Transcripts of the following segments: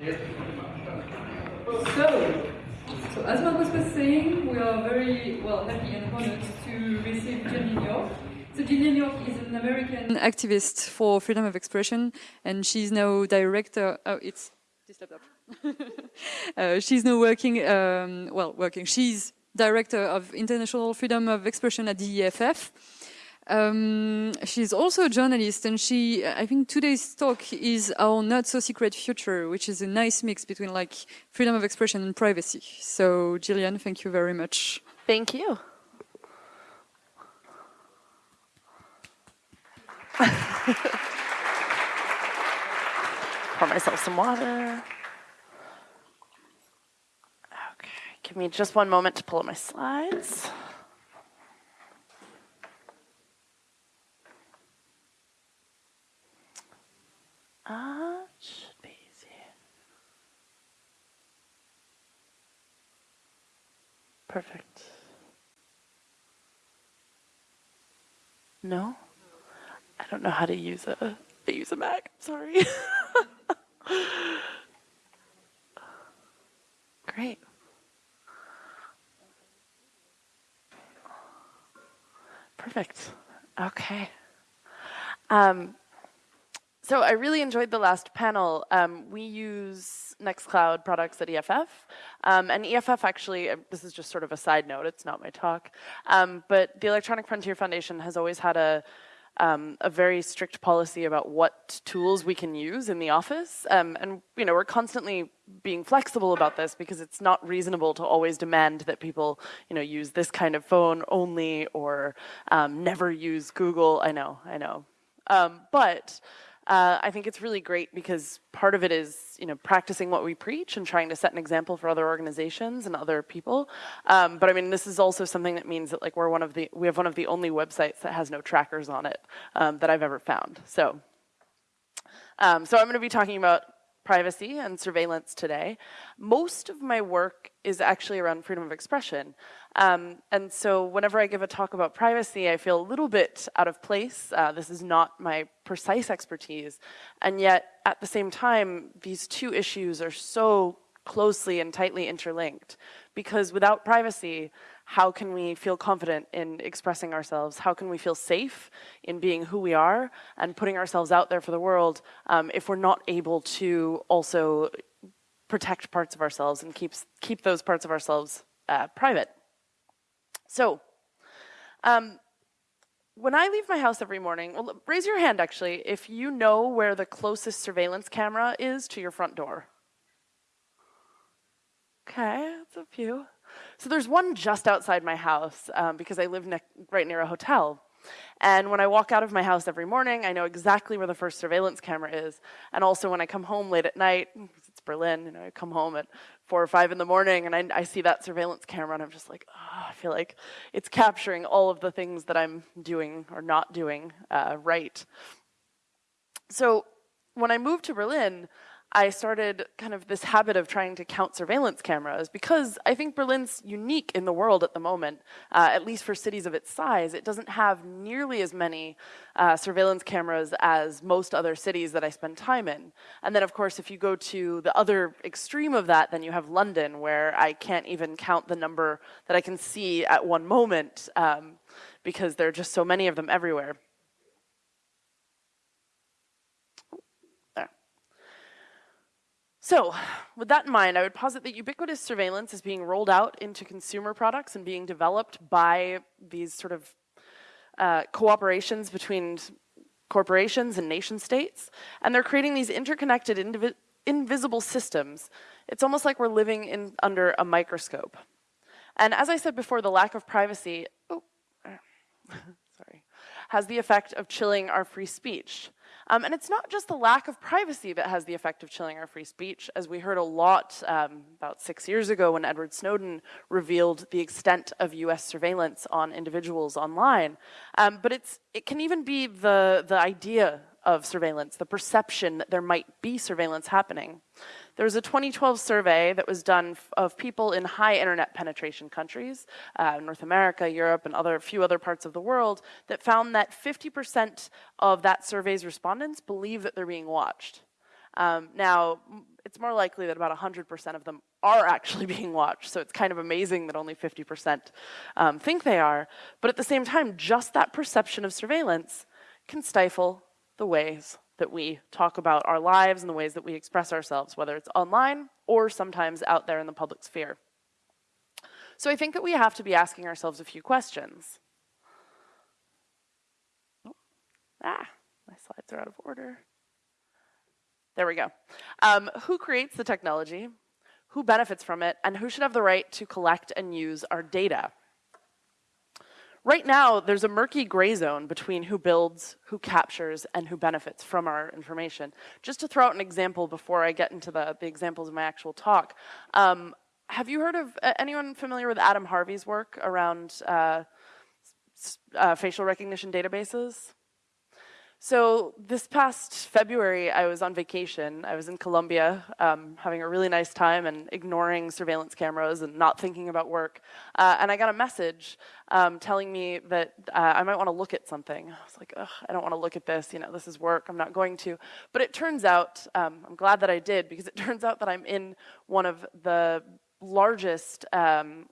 So, so as Marcos was saying, we are very well happy and honored to receive Jill York. So Jill York is an American activist for freedom of expression, and she's now director. Oh, it's this laptop. uh, she's now working. Um, well, working. She's director of international freedom of expression at the EFF. Um, she's also a journalist, and she, I think today's talk is our not so secret future, which is a nice mix between like freedom of expression and privacy. So, Jillian, thank you very much. Thank you. Pour myself some water. Okay, give me just one moment to pull up my slides. Perfect. No? I don't know how to use a, I use a Mac, sorry. Great. Perfect. Okay. Um, so I really enjoyed the last panel. Um, we use Nextcloud products at EFF. Um, and EFF actually, uh, this is just sort of a side note, it's not my talk, um, but the Electronic Frontier Foundation has always had a, um, a very strict policy about what tools we can use in the office. Um, and you know, we're constantly being flexible about this because it's not reasonable to always demand that people you know, use this kind of phone only or um, never use Google. I know, I know. but uh, I think it's really great because part of it is, you know, practicing what we preach and trying to set an example for other organizations and other people. Um, but I mean, this is also something that means that like we're one of the, we have one of the only websites that has no trackers on it um, that I've ever found. So, um, so I'm going to be talking about privacy and surveillance today. Most of my work is actually around freedom of expression. Um, and so whenever I give a talk about privacy, I feel a little bit out of place. Uh, this is not my precise expertise. And yet, at the same time, these two issues are so closely and tightly interlinked. Because without privacy, how can we feel confident in expressing ourselves? How can we feel safe in being who we are and putting ourselves out there for the world um, if we're not able to also protect parts of ourselves and keep, keep those parts of ourselves uh, private? So, um, when I leave my house every morning, well, raise your hand actually if you know where the closest surveillance camera is to your front door. Okay, that's a few. So there's one just outside my house um, because I live right near a hotel. And when I walk out of my house every morning, I know exactly where the first surveillance camera is. And also when I come home late at night, it's Berlin, you know, I come home at four or five in the morning and I, I see that surveillance camera and I'm just like, oh, I feel like it's capturing all of the things that I'm doing or not doing uh, right. So when I moved to Berlin, I started kind of this habit of trying to count surveillance cameras because I think Berlin's unique in the world at the moment, uh, at least for cities of its size. It doesn't have nearly as many uh, surveillance cameras as most other cities that I spend time in. And then of course, if you go to the other extreme of that, then you have London where I can't even count the number that I can see at one moment um, because there are just so many of them everywhere. So, with that in mind, I would posit that ubiquitous surveillance is being rolled out into consumer products and being developed by these sort of uh, cooperations between corporations and nation states. And they're creating these interconnected, invisible systems. It's almost like we're living in under a microscope. And as I said before, the lack of privacy, oh, sorry, has the effect of chilling our free speech. Um, and it's not just the lack of privacy that has the effect of chilling our free speech, as we heard a lot um, about six years ago when Edward Snowden revealed the extent of US surveillance on individuals online. Um, but it's, it can even be the, the idea of surveillance, the perception that there might be surveillance happening. There was a 2012 survey that was done of people in high internet penetration countries, uh, North America, Europe, and other few other parts of the world, that found that 50% of that survey's respondents believe that they're being watched. Um, now, it's more likely that about 100% of them are actually being watched, so it's kind of amazing that only 50% um, think they are. But at the same time, just that perception of surveillance can stifle the ways that we talk about our lives and the ways that we express ourselves, whether it's online or sometimes out there in the public sphere. So I think that we have to be asking ourselves a few questions. Oh, ah, my slides are out of order. There we go. Um, who creates the technology? Who benefits from it? And who should have the right to collect and use our data? Right now, there's a murky gray zone between who builds, who captures, and who benefits from our information. Just to throw out an example before I get into the, the examples of my actual talk, um, have you heard of uh, anyone familiar with Adam Harvey's work around uh, uh, facial recognition databases? So this past February, I was on vacation. I was in Colombia, um, having a really nice time and ignoring surveillance cameras and not thinking about work. Uh, and I got a message um, telling me that uh, I might want to look at something. I was like, Ugh, I don't want to look at this. You know, this is work. I'm not going to. But it turns out, um, I'm glad that I did because it turns out that I'm in one of the largest um,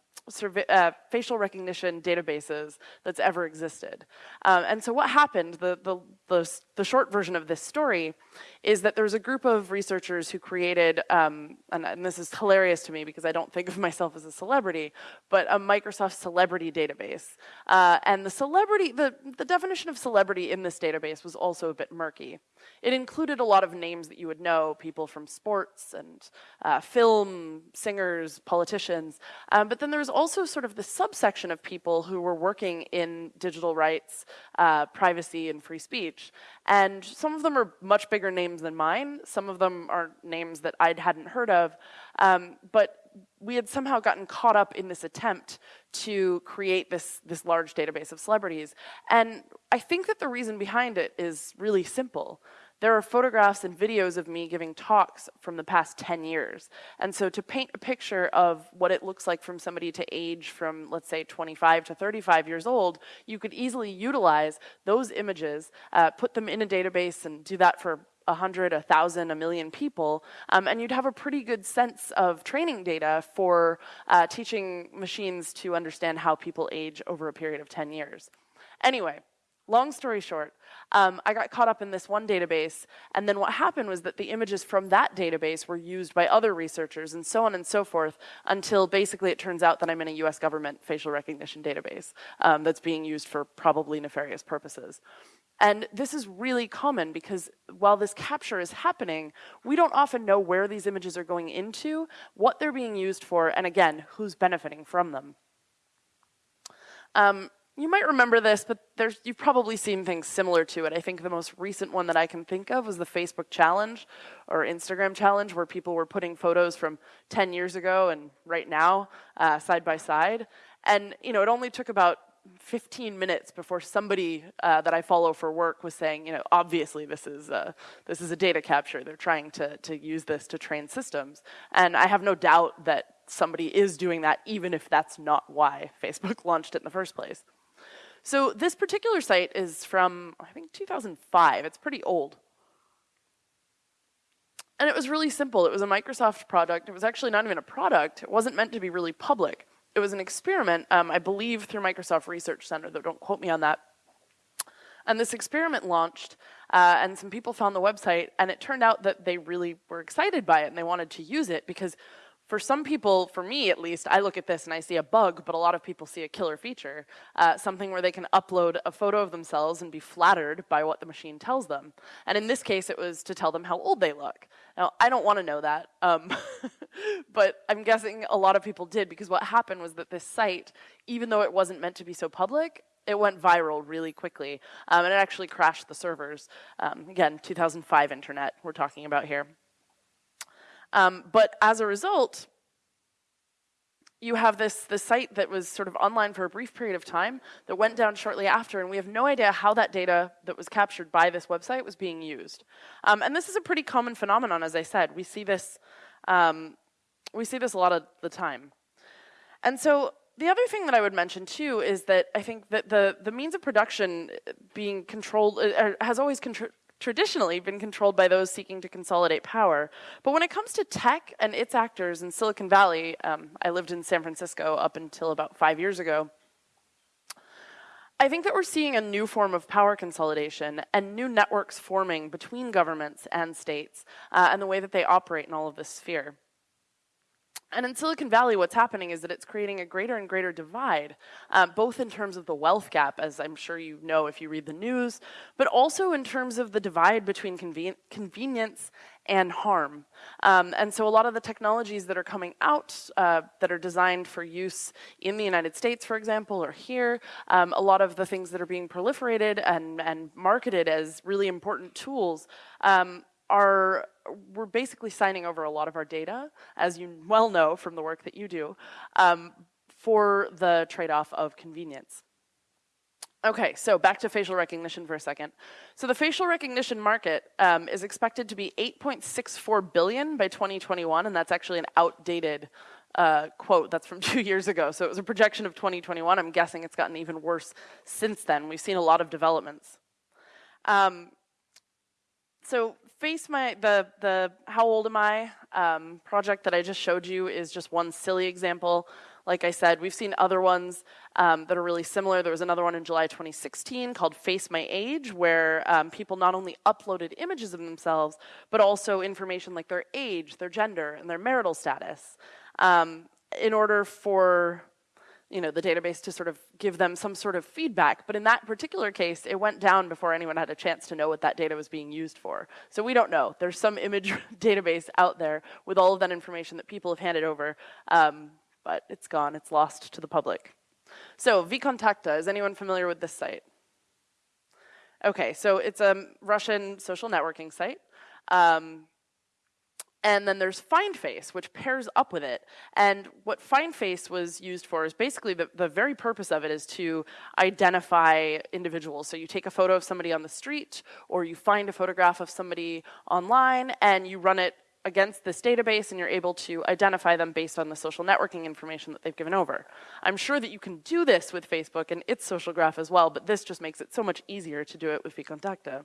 uh, facial recognition databases that's ever existed. Um, and so what happened, the, the, the, the, short version of this story, is that there was a group of researchers who created, um, and, and, this is hilarious to me because I don't think of myself as a celebrity, but a Microsoft celebrity database. Uh, and the celebrity, the, the definition of celebrity in this database was also a bit murky. It included a lot of names that you would know, people from sports and uh, film, singers, politicians, um, but then there was also sort of the subsection of people who were working in digital rights, uh, privacy, and free speech. And some of them are much bigger names than mine. Some of them are names that I hadn't heard of. Um, but we had somehow gotten caught up in this attempt to create this, this large database of celebrities. And I think that the reason behind it is really simple. There are photographs and videos of me giving talks from the past 10 years. And so to paint a picture of what it looks like from somebody to age from, let's say, 25 to 35 years old, you could easily utilize those images, uh, put them in a database and do that for a hundred, a thousand, a million people, um, and you'd have a pretty good sense of training data for uh, teaching machines to understand how people age over a period of 10 years. Anyway, long story short, um, I got caught up in this one database, and then what happened was that the images from that database were used by other researchers, and so on and so forth, until basically it turns out that I'm in a US government facial recognition database um, that's being used for probably nefarious purposes. And this is really common because while this capture is happening, we don't often know where these images are going into, what they're being used for, and again, who's benefiting from them. Um, you might remember this, but you've probably seen things similar to it. I think the most recent one that I can think of was the Facebook challenge or Instagram challenge, where people were putting photos from 10 years ago and right now uh, side by side. And you know, it only took about 15 minutes before somebody uh, that I follow for work was saying, you know, obviously this is a, this is a data capture. They're trying to to use this to train systems, and I have no doubt that somebody is doing that, even if that's not why Facebook launched it in the first place. So this particular site is from, I think, 2005. It's pretty old. And it was really simple. It was a Microsoft product. It was actually not even a product. It wasn't meant to be really public. It was an experiment, um, I believe, through Microsoft Research Center, though don't quote me on that. And this experiment launched, uh, and some people found the website, and it turned out that they really were excited by it and they wanted to use it because for some people, for me at least, I look at this and I see a bug, but a lot of people see a killer feature, uh, something where they can upload a photo of themselves and be flattered by what the machine tells them. And in this case, it was to tell them how old they look. Now, I don't want to know that, um, but I'm guessing a lot of people did because what happened was that this site, even though it wasn't meant to be so public, it went viral really quickly, um, and it actually crashed the servers. Um, again, 2005 internet we're talking about here. Um, but as a result, you have this, this site that was sort of online for a brief period of time that went down shortly after, and we have no idea how that data that was captured by this website was being used. Um, and this is a pretty common phenomenon, as I said. We see this, um, we see this a lot of the time. And so the other thing that I would mention too is that I think that the, the means of production being controlled uh, has always traditionally been controlled by those seeking to consolidate power. But when it comes to tech and its actors in Silicon Valley, um, I lived in San Francisco up until about five years ago. I think that we're seeing a new form of power consolidation and new networks forming between governments and states uh, and the way that they operate in all of this sphere. And in Silicon Valley, what's happening is that it's creating a greater and greater divide, uh, both in terms of the wealth gap, as I'm sure you know if you read the news, but also in terms of the divide between conven convenience and harm. Um, and so a lot of the technologies that are coming out uh, that are designed for use in the United States, for example, or here, um, a lot of the things that are being proliferated and, and marketed as really important tools um, are we're basically signing over a lot of our data, as you well know from the work that you do, um, for the trade-off of convenience. Okay, so back to facial recognition for a second. So the facial recognition market um, is expected to be 8.64 billion by 2021, and that's actually an outdated uh, quote that's from two years ago. So it was a projection of 2021. I'm guessing it's gotten even worse since then. We've seen a lot of developments. Um, so face my, the, the how old am I um, project that I just showed you is just one silly example. Like I said, we've seen other ones um, that are really similar. There was another one in July 2016 called Face My Age, where um, people not only uploaded images of themselves, but also information like their age, their gender, and their marital status um, in order for you know, the database to sort of give them some sort of feedback. But in that particular case, it went down before anyone had a chance to know what that data was being used for. So we don't know. There's some image database out there with all of that information that people have handed over, um, but it's gone. It's lost to the public. So VKontakte, is anyone familiar with this site? Okay, so it's a Russian social networking site. Um, and then there's FindFace, which pairs up with it. And what FindFace was used for is basically the, the very purpose of it is to identify individuals. So you take a photo of somebody on the street, or you find a photograph of somebody online, and you run it against this database and you're able to identify them based on the social networking information that they've given over. I'm sure that you can do this with Facebook and its social graph as well, but this just makes it so much easier to do it with VKontakte.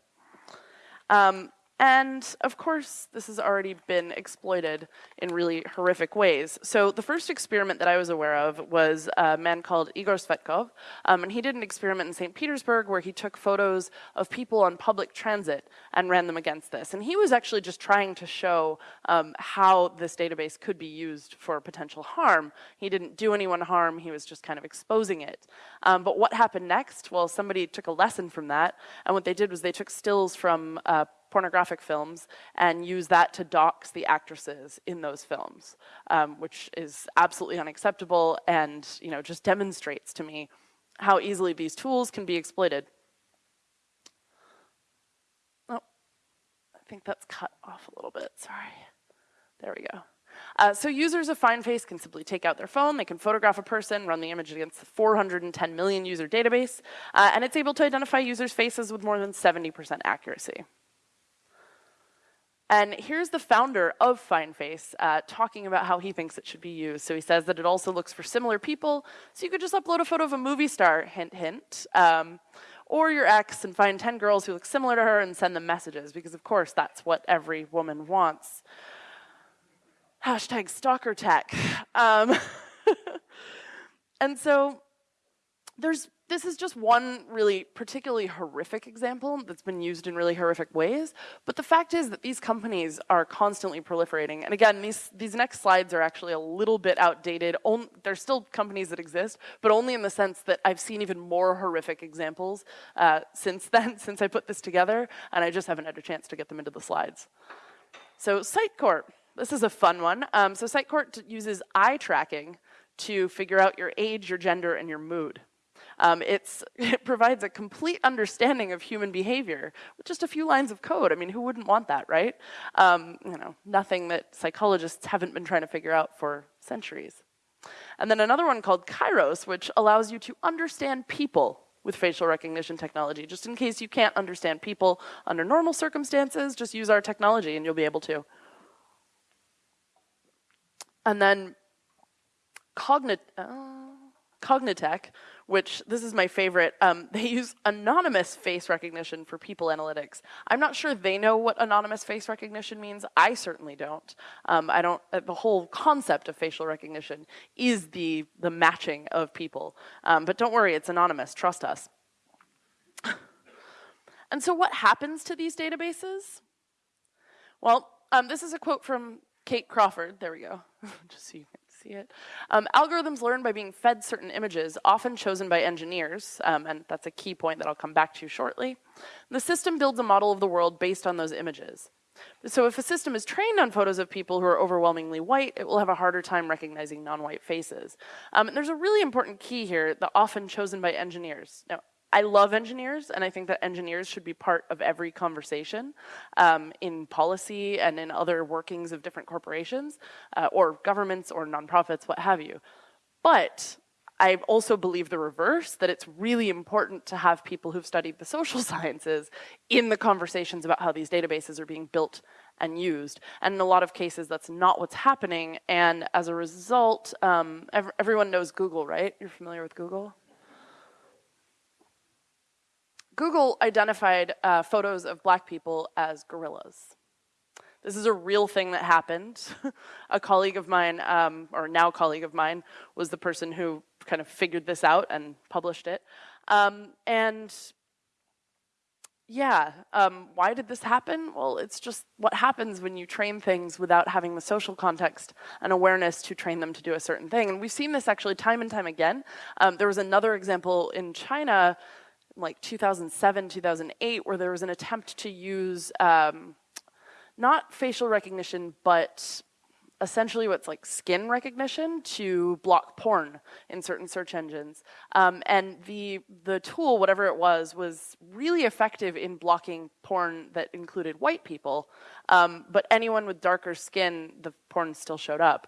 Um, and of course, this has already been exploited in really horrific ways. So the first experiment that I was aware of was a man called Igor Tsvetkov, um, and he did an experiment in St. Petersburg where he took photos of people on public transit and ran them against this. And he was actually just trying to show um, how this database could be used for potential harm. He didn't do anyone harm, he was just kind of exposing it. Um, but what happened next? Well, somebody took a lesson from that, and what they did was they took stills from uh, pornographic films and use that to dox the actresses in those films, um, which is absolutely unacceptable and you know just demonstrates to me how easily these tools can be exploited. Oh, I think that's cut off a little bit, sorry. There we go. Uh, so users of FindFace can simply take out their phone, they can photograph a person, run the image against the 410 million user database, uh, and it's able to identify users' faces with more than 70% accuracy. And here's the founder of FindFace uh, talking about how he thinks it should be used. So he says that it also looks for similar people. So you could just upload a photo of a movie star, hint, hint, um, or your ex and find 10 girls who look similar to her and send them messages, because of course that's what every woman wants. Hashtag stalker tech. Um, and so there's this is just one really particularly horrific example that's been used in really horrific ways. But the fact is that these companies are constantly proliferating. And again, these, these next slides are actually a little bit outdated. On, there's still companies that exist, but only in the sense that I've seen even more horrific examples uh, since then, since I put this together, and I just haven't had a chance to get them into the slides. So Sightcorp, this is a fun one. Um, so Sightcorp uses eye tracking to figure out your age, your gender, and your mood. Um, it provides a complete understanding of human behavior with just a few lines of code. I mean, who wouldn't want that, right? Um, you know, nothing that psychologists haven't been trying to figure out for centuries. And then another one called Kairos, which allows you to understand people with facial recognition technology. Just in case you can't understand people under normal circumstances, just use our technology and you'll be able to. And then Cognit uh, Cognitec, which this is my favorite. Um, they use anonymous face recognition for people analytics. I'm not sure they know what anonymous face recognition means. I certainly don't. Um, I don't. Uh, the whole concept of facial recognition is the the matching of people. Um, but don't worry, it's anonymous. Trust us. and so, what happens to these databases? Well, um, this is a quote from Kate Crawford. There we go. Just so you can see it. Um, algorithms learn by being fed certain images, often chosen by engineers, um, and that's a key point that I'll come back to shortly. The system builds a model of the world based on those images. So if a system is trained on photos of people who are overwhelmingly white, it will have a harder time recognizing non-white faces. Um, and there's a really important key here, the often chosen by engineers. Now, I love engineers, and I think that engineers should be part of every conversation um, in policy and in other workings of different corporations uh, or governments or nonprofits, what have you. But I also believe the reverse, that it's really important to have people who've studied the social sciences in the conversations about how these databases are being built and used. And in a lot of cases, that's not what's happening. And as a result, um, ev everyone knows Google, right? You're familiar with Google? Google identified uh, photos of black people as gorillas. This is a real thing that happened. a colleague of mine, um, or now colleague of mine, was the person who kind of figured this out and published it. Um, and yeah, um, why did this happen? Well, it's just what happens when you train things without having the social context and awareness to train them to do a certain thing. And we've seen this actually time and time again. Um, there was another example in China like 2007, 2008, where there was an attempt to use um, not facial recognition, but essentially what's like skin recognition to block porn in certain search engines. Um, and the, the tool, whatever it was, was really effective in blocking porn that included white people. Um, but anyone with darker skin, the porn still showed up.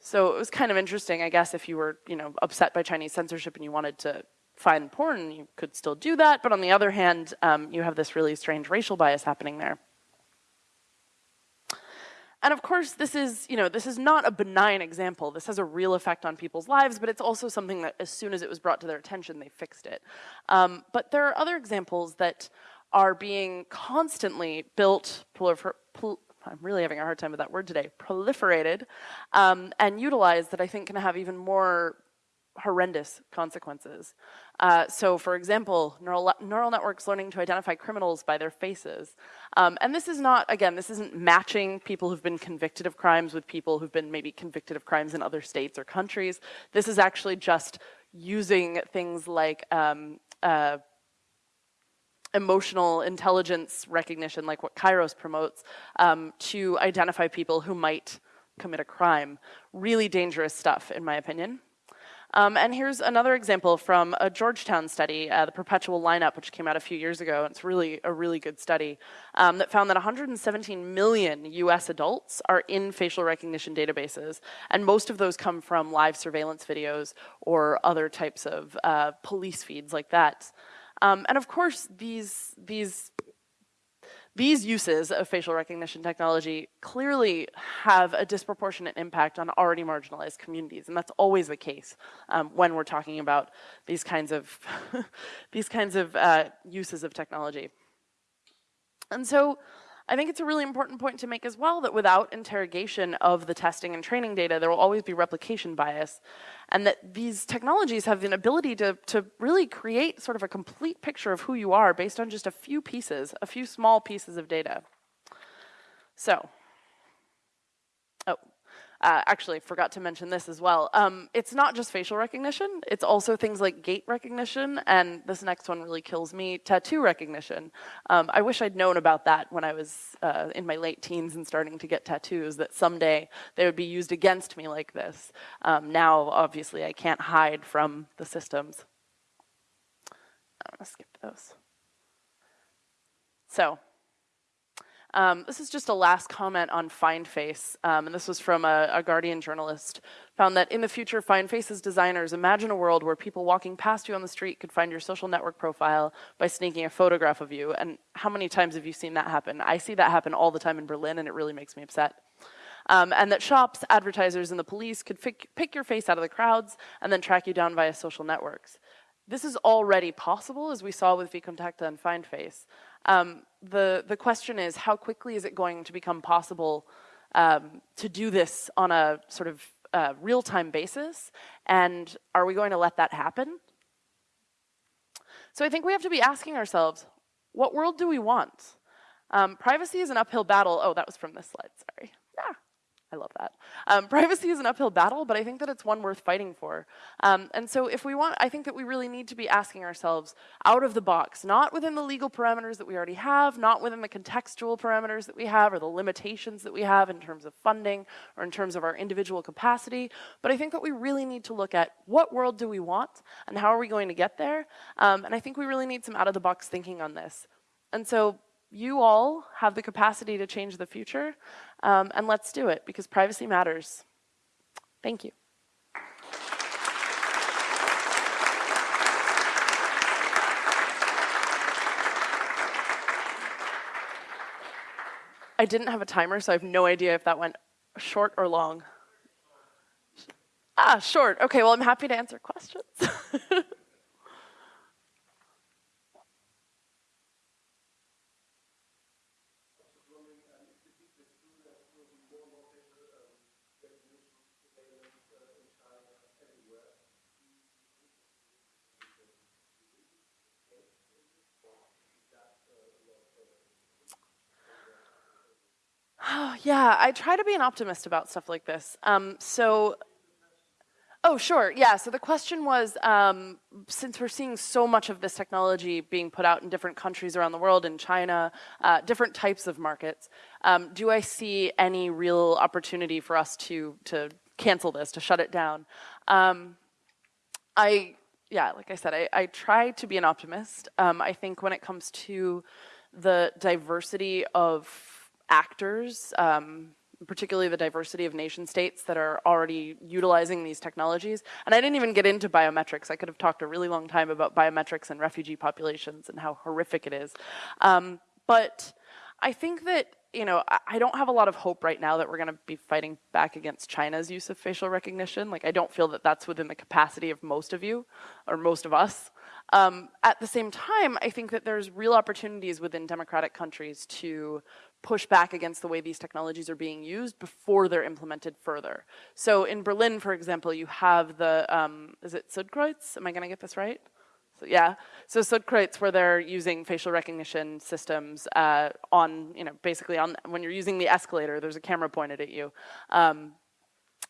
So it was kind of interesting, I guess, if you were, you know, upset by Chinese censorship and you wanted to find porn, you could still do that. But on the other hand, um, you have this really strange racial bias happening there. And of course, this is, you know, this is not a benign example. This has a real effect on people's lives, but it's also something that as soon as it was brought to their attention, they fixed it. Um, but there are other examples that are being constantly built, I'm really having a hard time with that word today, proliferated, um, and utilized that I think can have even more horrendous consequences. Uh, so for example, neural, neural networks learning to identify criminals by their faces. Um, and this is not, again, this isn't matching people who've been convicted of crimes with people who've been maybe convicted of crimes in other states or countries. This is actually just using things like um, uh, emotional intelligence recognition, like what Kairos promotes, um, to identify people who might commit a crime. Really dangerous stuff, in my opinion. Um, and here's another example from a Georgetown study, uh, the Perpetual Lineup, which came out a few years ago. And it's really a really good study um, that found that 117 million US adults are in facial recognition databases. And most of those come from live surveillance videos or other types of uh, police feeds like that. Um, and of course, these, these these uses of facial recognition technology clearly have a disproportionate impact on already marginalized communities, and that's always the case um, when we're talking about these kinds of these kinds of uh, uses of technology. And so I think it's a really important point to make as well that without interrogation of the testing and training data, there will always be replication bias. And that these technologies have an ability to, to really create sort of a complete picture of who you are based on just a few pieces, a few small pieces of data. So, uh, actually, forgot to mention this as well. Um, it's not just facial recognition, it's also things like gait recognition, and this next one really kills me, tattoo recognition. Um, I wish I'd known about that when I was uh, in my late teens and starting to get tattoos, that someday they would be used against me like this. Um, now, obviously, I can't hide from the systems. I'm gonna skip those. So, um, this is just a last comment on FindFace, um, and this was from a, a, Guardian journalist. Found that in the future, FindFace's designers imagine a world where people walking past you on the street could find your social network profile by sneaking a photograph of you. And how many times have you seen that happen? I see that happen all the time in Berlin, and it really makes me upset. Um, and that shops, advertisers, and the police could pick your face out of the crowds and then track you down via social networks. this is already possible, as we saw with VKontakte and FindFace. Um, the, the question is, how quickly is it going to become possible um, to do this on a sort of uh, real-time basis? And are we going to let that happen? So I think we have to be asking ourselves, what world do we want? Um, privacy is an uphill battle. Oh, that was from this slide, sorry. I love that. Um, privacy is an uphill battle, but I think that it's one worth fighting for. Um, and so if we want, I think that we really need to be asking ourselves out of the box, not within the legal parameters that we already have, not within the contextual parameters that we have or the limitations that we have in terms of funding or in terms of our individual capacity, but I think that we really need to look at what world do we want and how are we going to get there? Um, and I think we really need some out of the box thinking on this. And so you all have the capacity to change the future, um, and let's do it because privacy matters. Thank you. I didn't have a timer, so I have no idea if that went short or long. Ah, short. Okay, well, I'm happy to answer questions. yeah, I try to be an optimist about stuff like this. Um, so, oh, sure, yeah. So the question was, um, since we're seeing so much of this technology being put out in different countries around the world, in China, uh, different types of markets, um, do I see any real opportunity for us to to cancel this, to shut it down? Um, I, yeah, like I said, I, I, try to be an optimist. Um, I think when it comes to the diversity of actors, um, particularly the diversity of nation states that are already utilizing these technologies. And I didn't even get into biometrics. I could have talked a really long time about biometrics and refugee populations and how horrific it is. Um, but I think that, you know, I don't have a lot of hope right now that we're going to be fighting back against China's use of facial recognition. Like, I don't feel that that's within the capacity of most of you, or most of us. Um, at the same time, I think that there's real opportunities within democratic countries to push back against the way these technologies are being used before they're implemented further. So in Berlin, for example, you have the, um, is it Südkreuz? Am I gonna get this right? So, yeah, so Südkreuz where they're using facial recognition systems uh, on, you know, basically on, when you're using the escalator, there's a camera pointed at you. Um,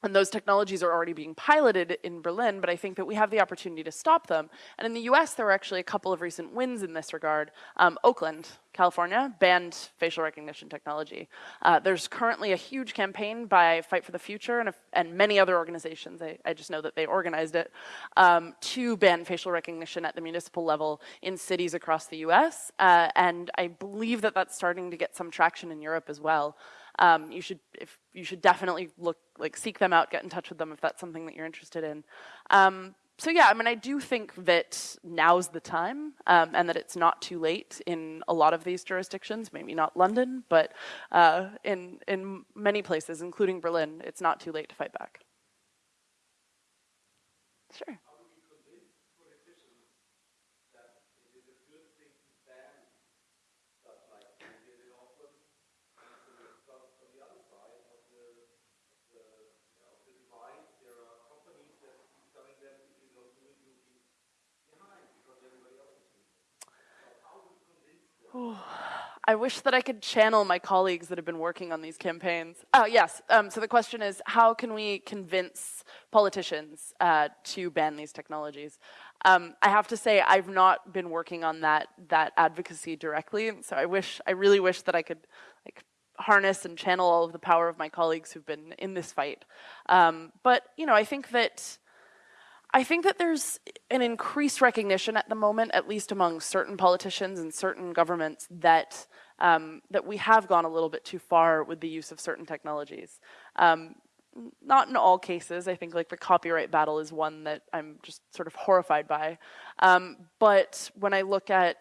and those technologies are already being piloted in Berlin, but I think that we have the opportunity to stop them. And in the US, there were actually a couple of recent wins in this regard. Um, Oakland, California, banned facial recognition technology. Uh, there's currently a huge campaign by Fight for the Future and, a, and many other organizations, I, I, just know that they organized it, um, to ban facial recognition at the municipal level in cities across the US. Uh, and I believe that that's starting to get some traction in Europe as well um, you should if you should definitely look like seek them out, get in touch with them if that's something that you're interested in. Um, so yeah, I mean, I do think that now's the time, um, and that it's not too late in a lot of these jurisdictions. Maybe not London, but uh, in in many places, including Berlin, it's not too late to fight back. Sure. I wish that I could channel my colleagues that have been working on these campaigns. Oh, yes. Um, so the question is, how can we convince politicians uh, to ban these technologies? Um, I have to say, I've not been working on that that advocacy directly, so I wish, I really wish that I could like harness and channel all of the power of my colleagues who've been in this fight. Um, but you know, I think that I think that there's an increased recognition at the moment, at least among certain politicians and certain governments, that um, that we have gone a little bit too far with the use of certain technologies. Um, not in all cases. I think like the copyright battle is one that I'm just sort of horrified by. Um, but when I look at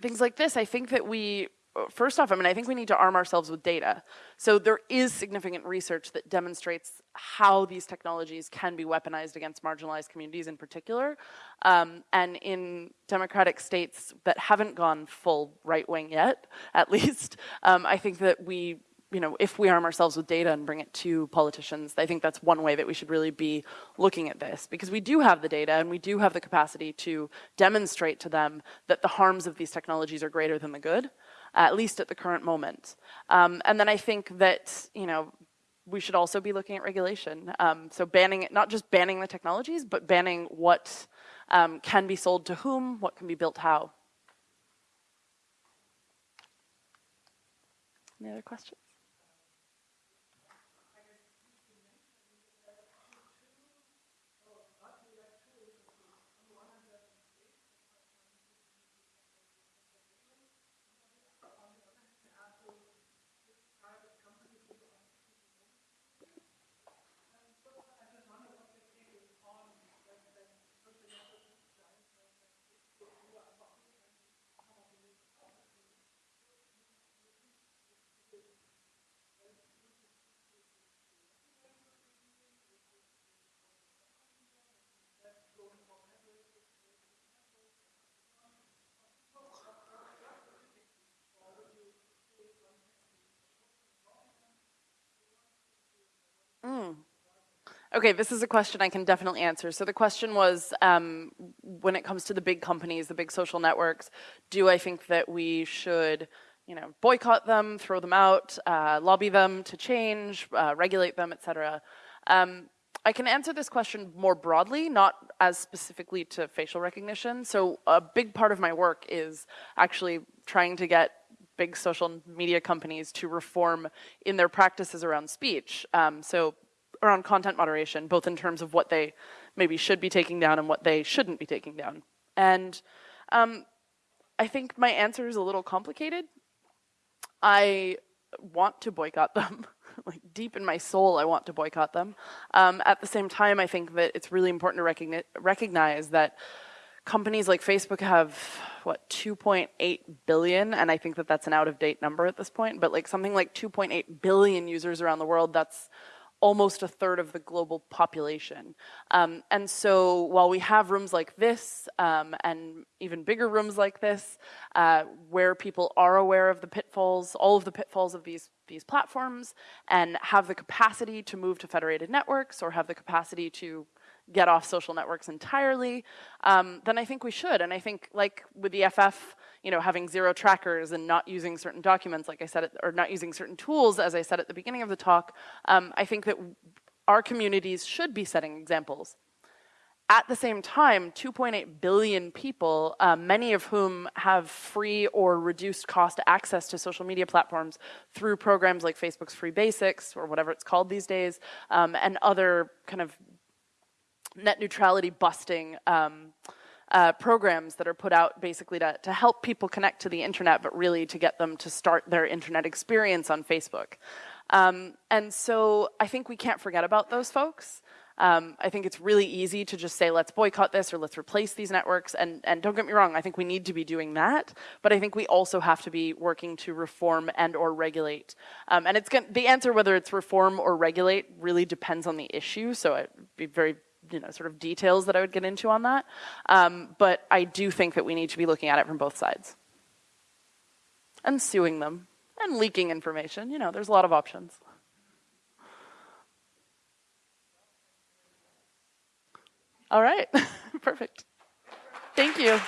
things like this, I think that we first off, I mean, I think we need to arm ourselves with data. So there is significant research that demonstrates how these technologies can be weaponized against marginalized communities in particular. Um, and in democratic states that haven't gone full right wing yet, at least, um, I think that we you know, if we arm ourselves with data and bring it to politicians, I think that's one way that we should really be looking at this because we do have the data and we do have the capacity to demonstrate to them that the harms of these technologies are greater than the good, at least at the current moment. Um, and then I think that, you know, we should also be looking at regulation. Um, so banning, not just banning the technologies, but banning what um, can be sold to whom, what can be built how. Any other questions? Mm. Okay, this is a question I can definitely answer. So the question was, um, when it comes to the big companies, the big social networks, do I think that we should, you know, boycott them, throw them out, uh, lobby them to change, uh, regulate them, etc. Um, I can answer this question more broadly, not as specifically to facial recognition. So a big part of my work is actually trying to get big social media companies to reform in their practices around speech. Um, so around content moderation, both in terms of what they maybe should be taking down and what they shouldn't be taking down. And um, I think my answer is a little complicated. I want to boycott them. like deep in my soul, I want to boycott them. Um, at the same time, I think that it's really important to recogni recognize that companies like Facebook have what 2.8 billion, and I think that that's an out of date number at this point. But like something like 2.8 billion users around the world. That's almost a third of the global population. Um, and so while we have rooms like this um, and even bigger rooms like this, uh, where people are aware of the pitfalls, all of the pitfalls of these, these platforms, and have the capacity to move to federated networks or have the capacity to get off social networks entirely, um, then I think we should. And I think like with the EFF, you know, having zero trackers and not using certain documents, like I said, or not using certain tools, as I said at the beginning of the talk, um, I think that our communities should be setting examples. At the same time, 2.8 billion people, uh, many of whom have free or reduced cost access to social media platforms through programs like Facebook's Free Basics, or whatever it's called these days, um, and other kind of net neutrality busting um, uh, programs that are put out basically to, to help people connect to the internet, but really to get them to start their internet experience on Facebook. Um, and so I think we can't forget about those folks. Um, I think it's really easy to just say, let's boycott this or let's replace these networks. And, and don't get me wrong, I think we need to be doing that. But I think we also have to be working to reform and or regulate. Um, and it's going the answer, whether it's reform or regulate, really depends on the issue. So I'd be very you know, sort of details that I would get into on that. Um, but I do think that we need to be looking at it from both sides. And suing them and leaking information. You know, there's a lot of options. All right, perfect. Thank you.